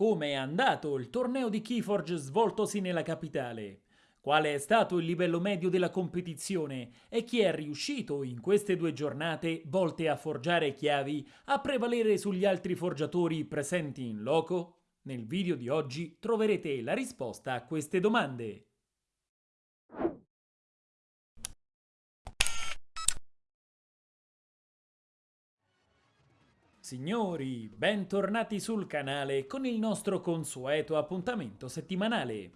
Come è andato il torneo di Keyforge svoltosi nella capitale? Qual è stato il livello medio della competizione e chi è riuscito in queste due giornate volte a forgiare chiavi a prevalere sugli altri forgiatori presenti in loco? Nel video di oggi troverete la risposta a queste domande. Signori, bentornati sul canale con il nostro consueto appuntamento settimanale.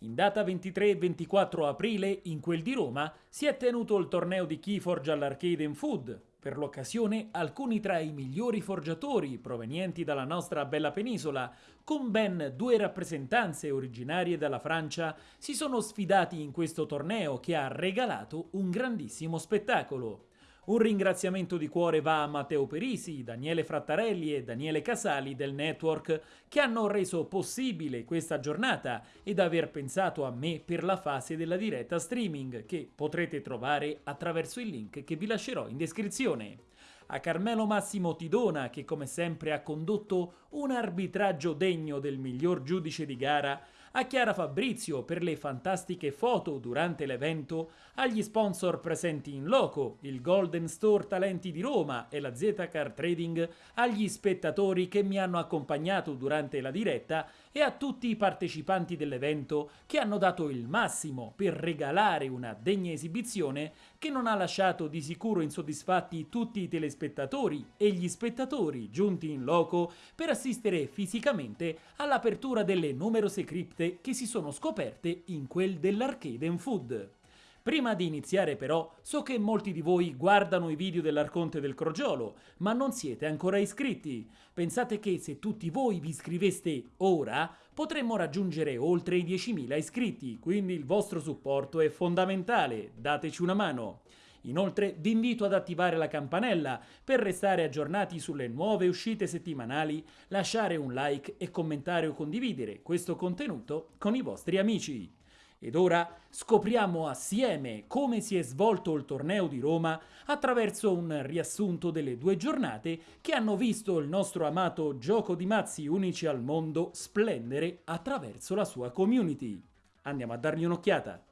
In data 23 e 24 aprile, in quel di Roma, si è tenuto il torneo di Keyforge all'Arcade in Food. Per l'occasione, alcuni tra i migliori forgiatori provenienti dalla nostra bella penisola, con ben due rappresentanze originarie dalla Francia, si sono sfidati in questo torneo che ha regalato un grandissimo spettacolo. Un ringraziamento di cuore va a Matteo Perisi, Daniele Frattarelli e Daniele Casali del network che hanno reso possibile questa giornata ed aver pensato a me per la fase della diretta streaming che potrete trovare attraverso il link che vi lascerò in descrizione. A Carmelo Massimo Tidona che come sempre ha condotto un arbitraggio degno del miglior giudice di gara, a Chiara Fabrizio per le fantastiche foto durante l'evento, agli sponsor presenti in loco, il Golden Store Talenti di Roma e la Z-Car Trading, agli spettatori che mi hanno accompagnato durante la diretta e a tutti i partecipanti dell'evento che hanno dato il massimo per regalare una degna esibizione che non ha lasciato di sicuro insoddisfatti tutti i telespettatori e gli spettatori giunti in loco per assistere fisicamente all'apertura delle numerose cripte che si sono scoperte in quel dell'Arcade Food. Prima di iniziare però, so che molti di voi guardano i video dell'Arconte del Crogiolo, ma non siete ancora iscritti. Pensate che se tutti voi vi iscriveste ora, potremmo raggiungere oltre i 10.000 iscritti, quindi il vostro supporto è fondamentale, dateci una mano. Inoltre vi invito ad attivare la campanella per restare aggiornati sulle nuove uscite settimanali, lasciare un like e commentare o condividere questo contenuto con i vostri amici. Ed ora scopriamo assieme come si è svolto il torneo di Roma attraverso un riassunto delle due giornate che hanno visto il nostro amato gioco di mazzi unici al mondo splendere attraverso la sua community. Andiamo a dargli un'occhiata.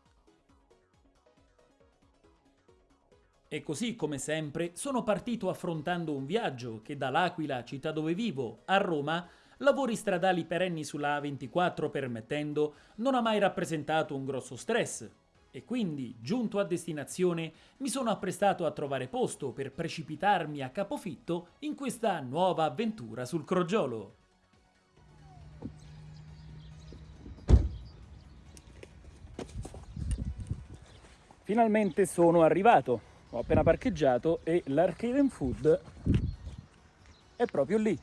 E così come sempre sono partito affrontando un viaggio che dall'Aquila, città dove vivo, a Roma lavori stradali perenni sulla A24 permettendo, non ha mai rappresentato un grosso stress. E quindi, giunto a destinazione, mi sono apprestato a trovare posto per precipitarmi a capofitto in questa nuova avventura sul crogiolo. Finalmente sono arrivato, ho appena parcheggiato e l'Arcade Food è proprio lì.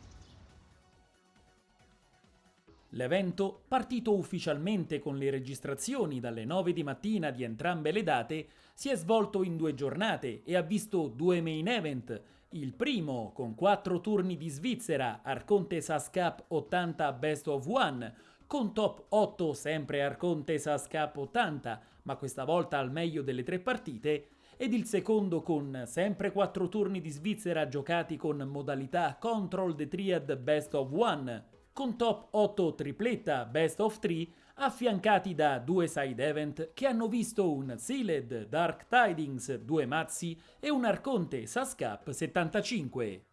L'evento, partito ufficialmente con le registrazioni dalle 9 di mattina di entrambe le date, si è svolto in due giornate e ha visto due main event. Il primo, con quattro turni di Svizzera, Arconte SAS Cup 80 Best of One, con top 8 sempre Arconte SAS Cup 80, ma questa volta al meglio delle tre partite, ed il secondo con sempre quattro turni di Svizzera giocati con modalità Control the Triad Best of One, con top 8 tripletta Best of 3 affiancati da due side event che hanno visto un Sealed Dark Tidings 2 mazzi e un Arconte Sascap 75.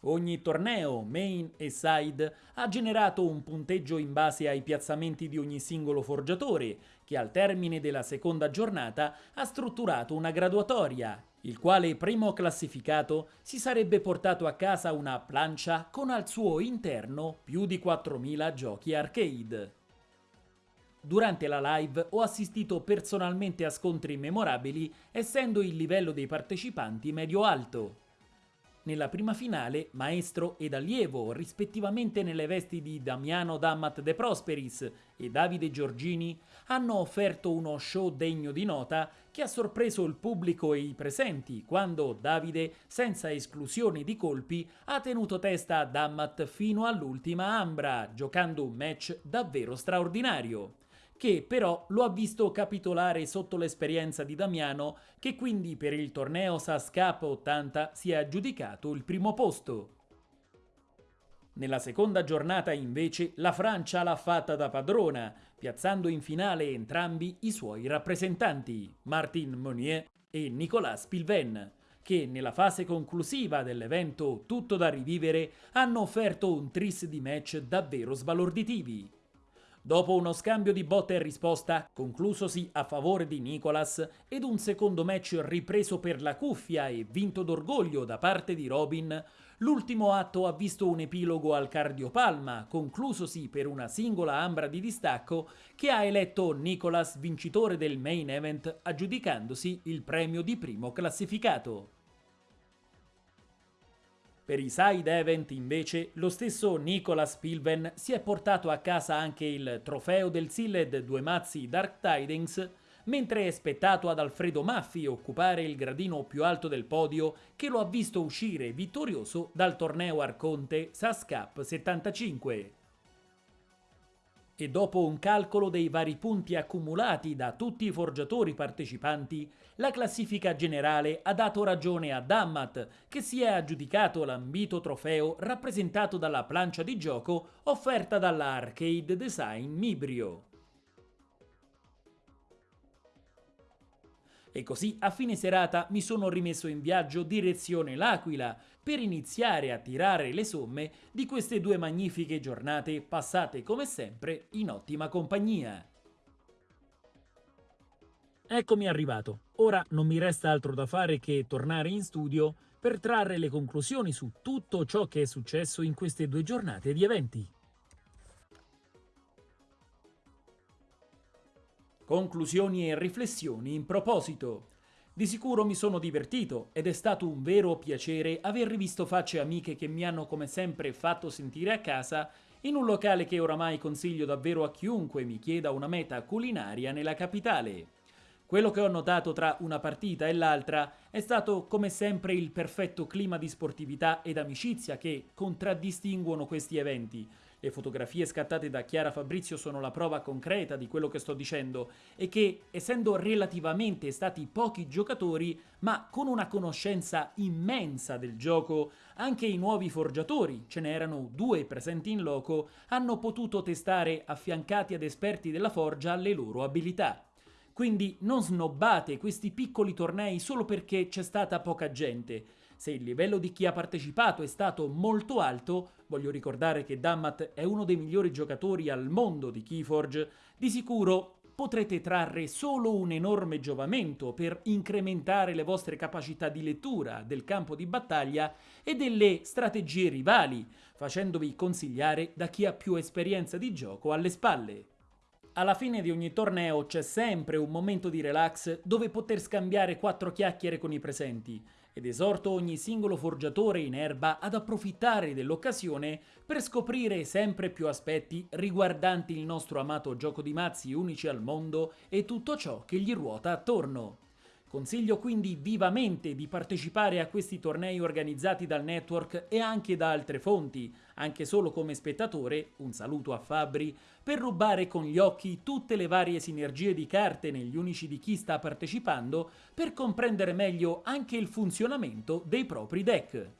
Ogni torneo, main e side, ha generato un punteggio in base ai piazzamenti di ogni singolo forgiatore, che al termine della seconda giornata ha strutturato una graduatoria il quale primo classificato si sarebbe portato a casa una plancia con al suo interno più di 4.000 giochi arcade. Durante la live ho assistito personalmente a scontri memorabili essendo il livello dei partecipanti medio-alto. Nella prima finale, maestro ed allievo, rispettivamente nelle vesti di Damiano Dammat De Prosperis e Davide Giorgini, hanno offerto uno show degno di nota che ha sorpreso il pubblico e i presenti quando Davide, senza esclusioni di colpi, ha tenuto testa a Dammat fino all'ultima ambra, giocando un match davvero straordinario che però lo ha visto capitolare sotto l'esperienza di Damiano, che quindi per il torneo SAS Cup 80 si è aggiudicato il primo posto. Nella seconda giornata invece la Francia l'ha fatta da padrona, piazzando in finale entrambi i suoi rappresentanti, Martin Monnier e Nicolas Pilven, che nella fase conclusiva dell'evento Tutto da rivivere hanno offerto un tris di match davvero sbalorditivi. Dopo uno scambio di botta e risposta, conclusosi a favore di Nicolas, ed un secondo match ripreso per la cuffia e vinto d'orgoglio da parte di Robin, l'ultimo atto ha visto un epilogo al cardiopalma, conclusosi per una singola ambra di distacco che ha eletto Nicolas vincitore del main event, aggiudicandosi il premio di primo classificato. Per i side event invece lo stesso Nicolas Pilven si è portato a casa anche il trofeo del Silled Due Mazzi Dark Tidings mentre è spettato ad Alfredo Maffi occupare il gradino più alto del podio che lo ha visto uscire vittorioso dal torneo Arconte SAS Cup 75 e dopo un calcolo dei vari punti accumulati da tutti i forgiatori partecipanti, la classifica generale ha dato ragione a Dammat, che si è aggiudicato l'ambito trofeo rappresentato dalla plancia di gioco offerta dalla Arcade Design Mibrio. E così a fine serata mi sono rimesso in viaggio direzione L'Aquila per iniziare a tirare le somme di queste due magnifiche giornate passate come sempre in ottima compagnia. Eccomi arrivato. Ora non mi resta altro da fare che tornare in studio per trarre le conclusioni su tutto ciò che è successo in queste due giornate di eventi. Conclusioni e riflessioni in proposito. Di sicuro mi sono divertito ed è stato un vero piacere aver rivisto facce amiche che mi hanno come sempre fatto sentire a casa in un locale che oramai consiglio davvero a chiunque mi chieda una meta culinaria nella capitale. Quello che ho notato tra una partita e l'altra è stato come sempre il perfetto clima di sportività ed amicizia che contraddistinguono questi eventi, le fotografie scattate da Chiara Fabrizio sono la prova concreta di quello che sto dicendo e che, essendo relativamente stati pochi giocatori, ma con una conoscenza immensa del gioco, anche i nuovi forgiatori, ce n'erano due presenti in loco, hanno potuto testare affiancati ad esperti della forgia le loro abilità. Quindi non snobbate questi piccoli tornei solo perché c'è stata poca gente, se il livello di chi ha partecipato è stato molto alto, voglio ricordare che Dammat è uno dei migliori giocatori al mondo di Keyforge, di sicuro potrete trarre solo un enorme giovamento per incrementare le vostre capacità di lettura del campo di battaglia e delle strategie rivali, facendovi consigliare da chi ha più esperienza di gioco alle spalle. Alla fine di ogni torneo c'è sempre un momento di relax dove poter scambiare quattro chiacchiere con i presenti ed esorto ogni singolo forgiatore in erba ad approfittare dell'occasione per scoprire sempre più aspetti riguardanti il nostro amato gioco di mazzi unici al mondo e tutto ciò che gli ruota attorno. Consiglio quindi vivamente di partecipare a questi tornei organizzati dal network e anche da altre fonti, anche solo come spettatore, un saluto a Fabri, per rubare con gli occhi tutte le varie sinergie di carte negli unici di chi sta partecipando per comprendere meglio anche il funzionamento dei propri deck.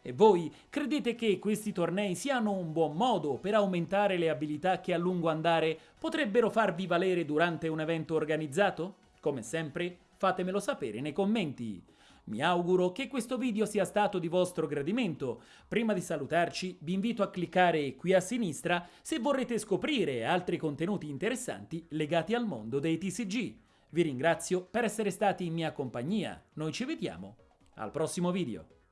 E voi credete che questi tornei siano un buon modo per aumentare le abilità che a lungo andare potrebbero farvi valere durante un evento organizzato? Come sempre, Fatemelo sapere nei commenti. Mi auguro che questo video sia stato di vostro gradimento. Prima di salutarci vi invito a cliccare qui a sinistra se vorrete scoprire altri contenuti interessanti legati al mondo dei TCG. Vi ringrazio per essere stati in mia compagnia. Noi ci vediamo al prossimo video.